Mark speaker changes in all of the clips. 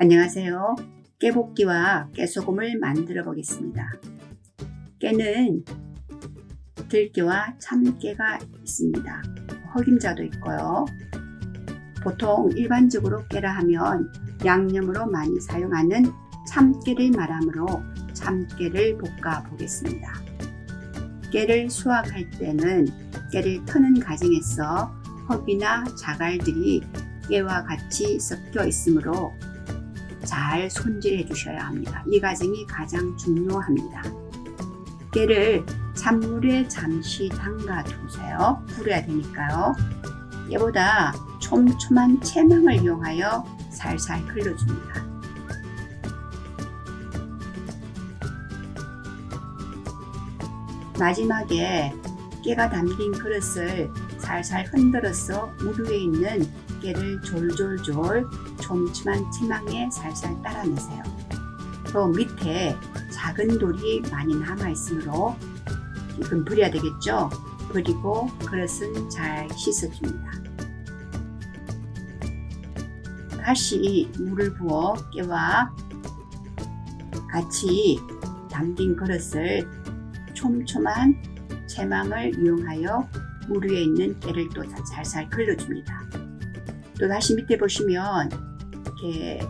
Speaker 1: 안녕하세요. 깨볶이와 깨소금을 만들어 보겠습니다. 깨는 들깨와 참깨가 있습니다. 흑임자도 있고요. 보통 일반적으로 깨라 하면 양념으로 많이 사용하는 참깨를 말하므로 참깨를 볶아 보겠습니다. 깨를 수확할 때는 깨를 터는 과정에서 흡이나 자갈들이 깨와 같이 섞여 있으므로 잘 손질해 주셔야 합니다. 이 과정이 가장 중요합니다. 깨를 찬물에 잠시 담가 두세요. 불어야 되니까요. 얘보다 촘촘한 채망을 이용하여 살살 흘려줍니다. 마지막에 깨가 담긴 그릇을 살살 흔들어서 물 위에 있는 깨를 졸졸졸 촘촘한 치망에 살살 따라내세요. 또 밑에 작은 돌이 많이 남아있으므로 이건 버려야 되겠죠? 버리고 그릇은 잘 씻어줍니다. 다시 물을 부어 깨와 같이 담긴 그릇을 촘촘한 채망을 이용하여 물 위에 있는 깨를 또 살살 걸러줍니다. 또 다시 밑에 보시면 이렇게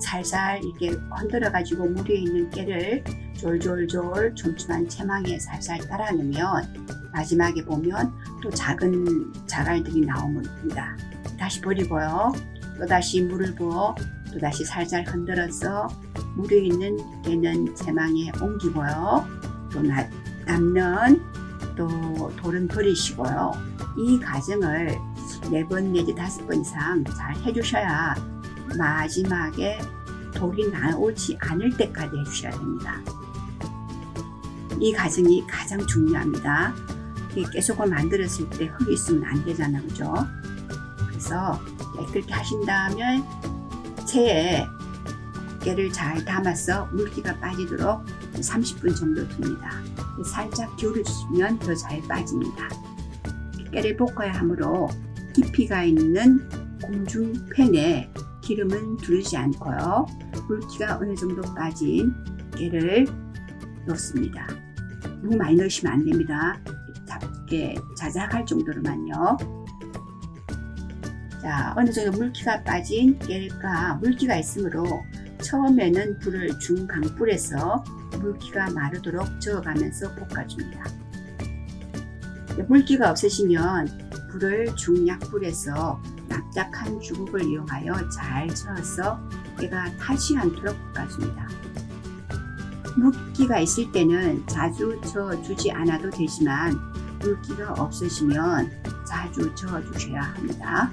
Speaker 1: 살살 이렇게 흔들어 가지고 물 위에 있는 깨를 졸졸졸 촘촘한 채망에 살살 따라내면 마지막에 보면 또 작은 자갈들이 나옵니다. 다시 버리고요. 또 다시 물을 부어 또 다시 살살 흔들어서 물 위에 있는 깨는 채망에 옮기고요. 또 남는 또 돌은 버리시고요. 이 과정을 4번 내지 5번 이상 잘 해주셔야 마지막에 돌이 나오지 않을 때까지 해주셔야 됩니다. 이 과정이 가장 중요합니다. 깨속을 만들었을 때 흙이 있으면 안 되잖아 그죠? 그래서 그렇게 하신 다음에 체에 깨를 잘 담아서 물기가 빠지도록 30분 정도 둡니다. 살짝 기울여주시면 더 잘 빠집니다. 깨를 볶아야 하므로 깊이가 있는 공중팬에 기름은 두르지 않고요. 물기가 어느 정도 빠진 깨를 넣습니다. 너무 많이 넣으시면 안 됩니다. 잡게 자작할 정도로만요. 자, 어느 정도 물기가 빠진 깨가 물기가 있으므로 처음에는 불을 중강불에서 물기가 마르도록 저어가면서 볶아줍니다. 물기가 없으시면 불을 중약불에서 납작한 주걱을 이용하여 잘 저어서 깨가 타지 않도록 볶아줍니다. 물기가 있을 때는 자주 저어주지 않아도 되지만 물기가 없으시면 자주 저어주셔야 합니다.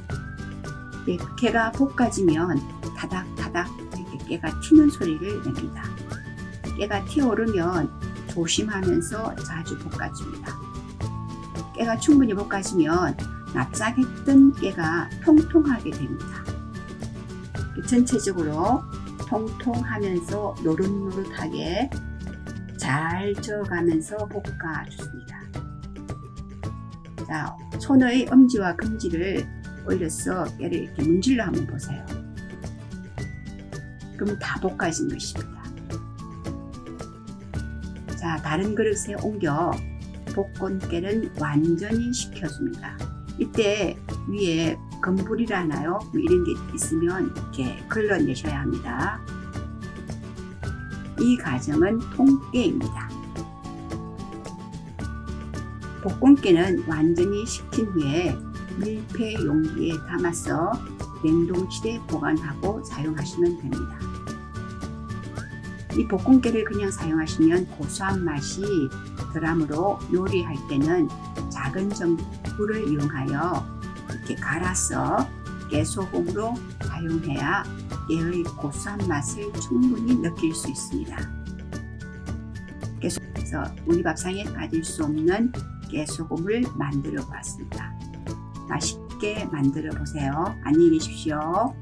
Speaker 1: 깨가 볶아지면 다닥다닥 이렇게 깨가 튀는 소리를 냅니다. 깨가 튀어오르면 조심하면서 자주 볶아줍니다. 깨가 충분히 볶아지면 납작했던 깨가 통통하게 됩니다. 전체적으로 통통하면서 노릇노릇하게 잘 저어가면서 볶아주습니다. 자, 손의 엄지와 금지를 올려서 깨를 이렇게 문질러 한번 보세요. 그럼 다 볶아진 것입니다. 자, 다른 그릇에 옮겨 깨는 완전히 식혀줍니다. 이때 위에 건불이라나요? 뭐 이런 게 있으면 이렇게 걸러내셔야 합니다. 이 과정은 통깨입니다. 볶음깨는 완전히 식힌 후에 밀폐 용기에 담아서 냉동실에 보관하고 사용하시면 됩니다. 이 볶음깨를 그냥 사용하시면 고소한 맛이 덜하므로 요리할 때는 작은 전불을 이용하여 이렇게 갈아서 깨소금으로 사용해야 깨의 고소한 맛을 충분히 느낄 수 있습니다. 계속해서 우리 밥상에 빠질 수 없는 깨소금을 만들어 보았습니다. 맛있게 만들어 보세요. 안녕히 계십시오.